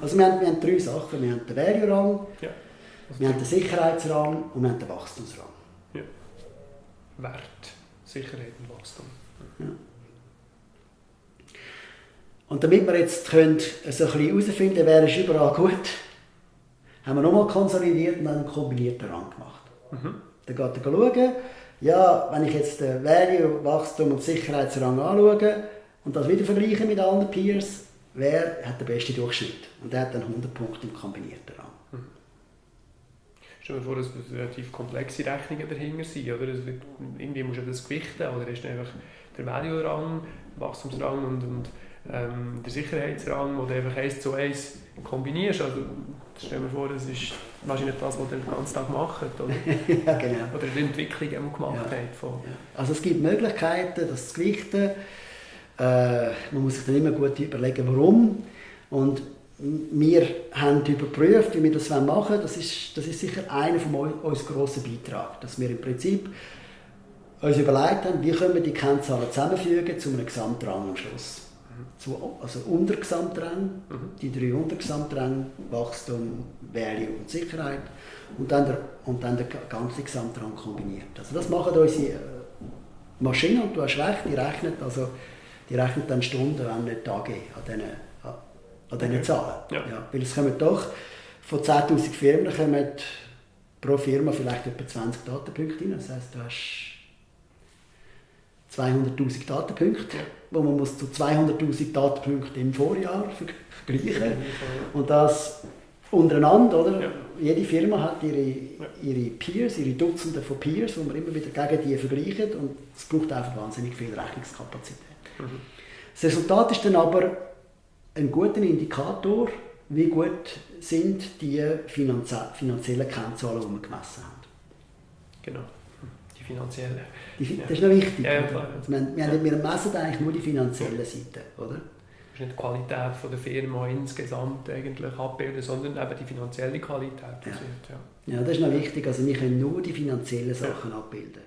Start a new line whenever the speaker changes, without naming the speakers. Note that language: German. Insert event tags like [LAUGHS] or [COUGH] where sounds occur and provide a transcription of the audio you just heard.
Also wir haben, wir haben drei Sachen. Wir haben den Value-Rang,
Ja. Also
wir haben den Sicherheitsrang und wir haben den Wachstumsrang.
Wert, Sicherheit und Wachstum.
Und damit wir jetzt können, so ein bisschen herausfinden wer ist überall gut, haben wir nochmal konsolidiert und dann einen kombinierten Rang gemacht.
Mhm.
Dann geht er schauen, ja, wenn ich jetzt den Value, Wachstum und Sicherheitsrang anschaue und das wieder vergleiche mit anderen Peers, wer hat den besten Durchschnitt? Und der hat dann 100 Punkte im kombinierten Rang.
Stell dir vor, dass das relativ komplexe Rechnungen dahinter sind. Oder? Es wird, irgendwie musst du das gewichten. Oder ist einfach der Value-Rang, Wachstumsrang und, und ähm, der Sicherheitsrang, wo du einfach eins zu eins kombinierst. Also, stell dir vor, das ist wahrscheinlich das, was ihr den ganzen Tag macht. Oder, [LAUGHS]
ja, genau.
oder die Entwicklung die man gemacht
Ja.
hat. Von.
Also es gibt Möglichkeiten, das zu gewichten. Äh, man muss sich dann immer gut überlegen, warum. Und wir haben überprüft, wie wir das machen wollen. Das ist, das ist sicher einer von uns grossen Beitrag, dass wir im Prinzip uns überlegt haben, wie können wir die Kennzahlen zusammenfügen zu einem Gesamtrang am Schluss. Zu, also Untergesamtrang,
Mhm.
die drei Untergesamtränge, Wachstum, Value und Sicherheit und dann der, und dann der ganze Gesamtrang kombiniert. Also das machen unsere äh, Maschinen und du hast recht, die rechnet, also, die rechnet dann Stunden, wenn nicht Tage an diesen, an, an diesen
Okay.
Zahlen.
Ja.
weil es kommen doch von 10'000 Firmen kommen pro Firma vielleicht etwa 20 Datenpunkte rein. Das heisst, du hast 200'000 Datenpunkte,
Ja.
wo man muss zu 200'000 Datenpunkten im Vorjahr ver- vergleichen und das untereinander, oder?
Ja.
Jede Firma hat ihre, ihre Peers, ihre Dutzende von Peers, wo man immer wieder gegen die vergleicht und es braucht einfach wahnsinnig viel Rechnungskapazität.
Mhm.
Das Resultat ist dann aber ein guter Indikator, wie gut sind die finanzie finanziellen Kennzahlen, die wir gemessen haben.
Genau. Die finanzielle.
Die. Das ist noch wichtig.
Ja, klar.
Wir, wir, wir messen eigentlich nur die finanzielle Seite, oder?
Das ist nicht die Qualität von der Firma insgesamt eigentlich abbilden, sondern eben die finanzielle Qualität.
Ja.
wird, ja.
Ja, das ist noch wichtig. Also wir können nur die finanziellen Sachen abbilden.